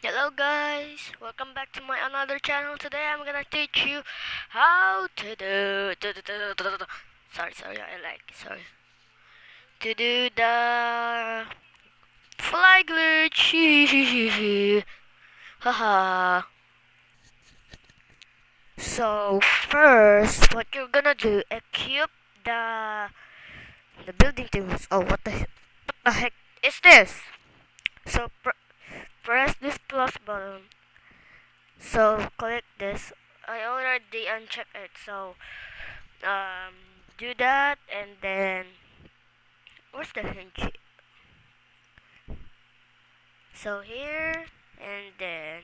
Hello guys, welcome back to my another channel. Today I'm gonna teach you how to do, do, do, do, do, do, do. sorry sorry I like sorry to do the fly glitch. Haha. so first, what you're gonna do? Equip the the building tools. Oh, what the what the heck is this? So pr press plus button so click this. I already unchecked it so um do that and then where's the hinge so here and then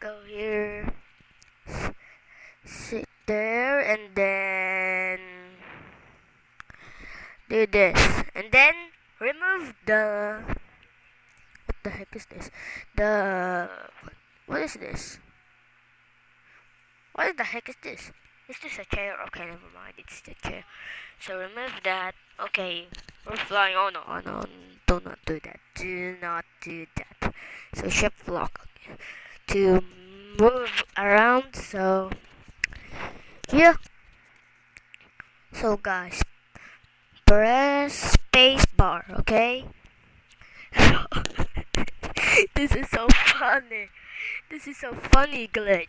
go here sit there and then do this and then remove the the heck is this? The what is this? What the heck is this? Is this a chair? Okay never mind it's the chair. So remove that. Okay we're flying oh no oh no do not do that. Do not do that. So shift lock. To move around so yeah so guys press space bar okay this is so funny. This is so funny glitch.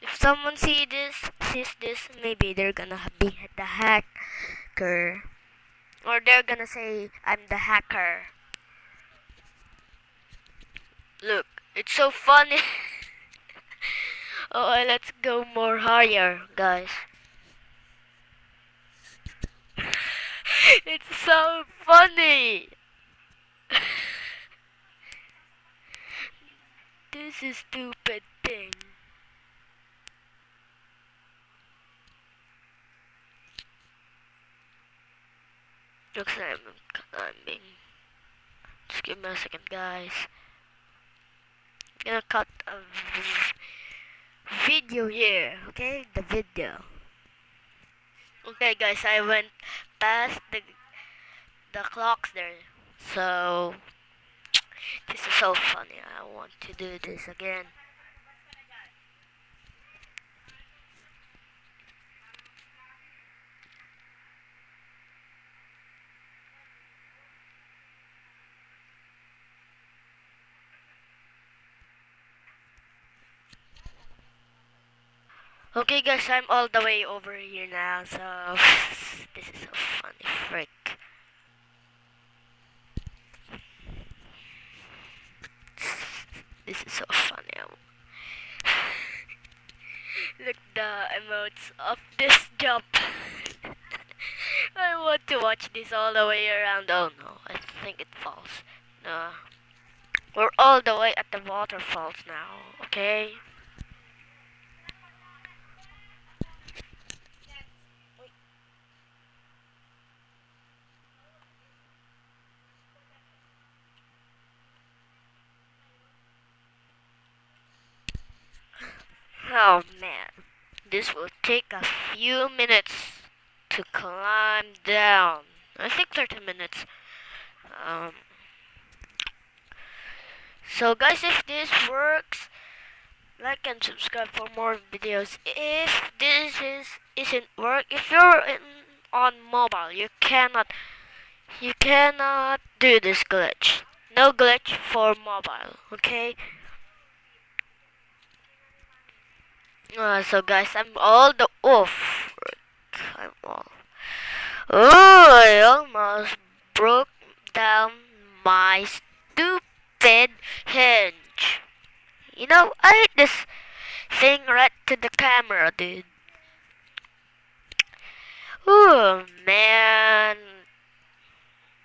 If someone see this sees this maybe they're gonna be the hacker. Or they're gonna say i'm the hacker. Look it's so funny. Oh let's go more higher guys. It's so funny this is stupid thing. Looks like I'm climbing. Just give me a second guys. I'm gonna cut a video here okay? The video. Okay guys I went past the the clocks there. So this is so funny want to do this again Okay guys, I'm all the way over here now, so this is so funny, frick. This is so funny. Look the emotes of this jump. I want to watch this all the way around. Oh no, I think it falls. No. We're all the way at the waterfalls now, okay? Oh man, this will take a few minutes to climb down. I think 30 minutes. Um, so guys, if this works, like and subscribe for more videos. If this is isn't work, if you're in, on mobile, you cannot you cannot do this glitch. No glitch for mobile, okay? Uh, so guys, I'm all the oof. I'm all. Oh, I almost broke down my stupid hinge. You know, I hit this thing right to the camera, dude. Oh man,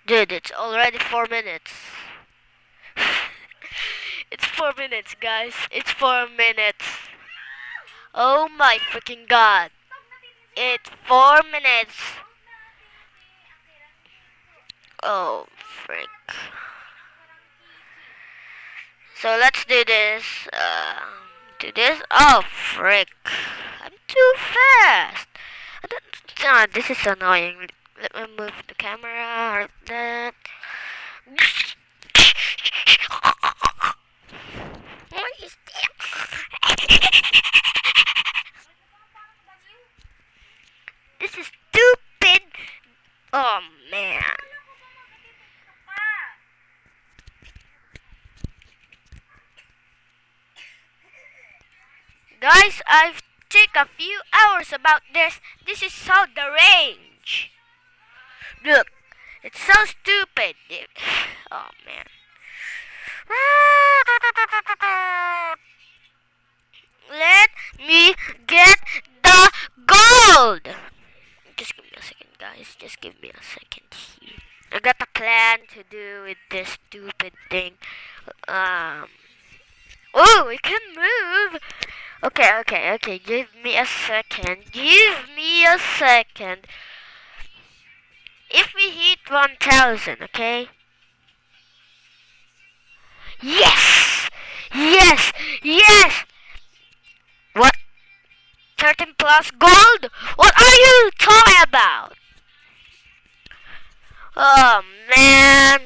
dude, it's already four minutes. it's four minutes, guys. It's four minutes. Oh my freaking god. It's four minutes. Oh, frick. So let's do this. Uh, do this. Oh, frick. I'm too fast. Oh, this is annoying. Let me move the camera. Or that. Guys, I've take a few hours about this. This is so deranged. Look, it's so stupid. Oh man. Let me get the gold. Just give me a second, guys. Just give me a second here. I got a plan to do with this stupid thing. Um. Oh, we can move. Okay, okay, okay. Give me a second. Give me a second. If we hit 1000, okay? Yes! Yes! Yes! What? 13 plus gold? What are you talking about? Oh, man.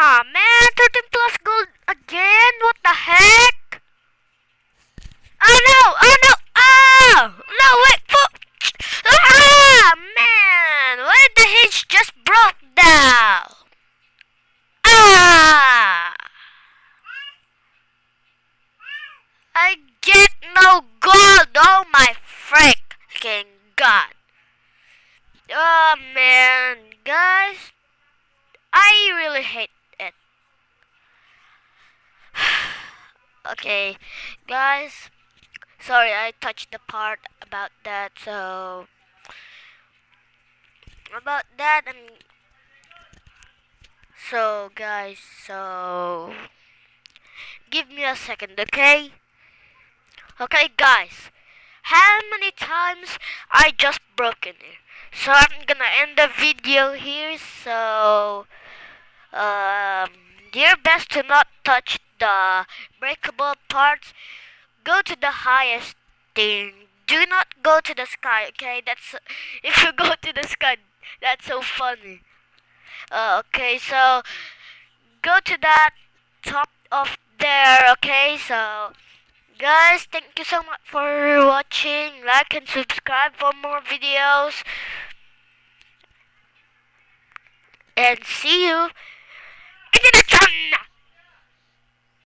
Aw, man, 13 plus gold again? What the heck? Oh no, oh no, oh! No, wait, for... Ah, man! Why did the hinge just broke down? Ah! I get no gold, oh my freaking god. Oh man, guys, I really hate okay guys. Sorry I touched the part about that so about that and so guys so give me a second okay? Okay guys. How many times I just broken it? So I'm gonna end the video here so um your best to not touch the breakable parts, go to the highest thing. Do not go to the sky, okay? That's if you go to the sky, that's so funny. Uh, okay, so go to that top of there, okay? So guys, thank you so much for watching. Like and subscribe for more videos. And see you in the next one.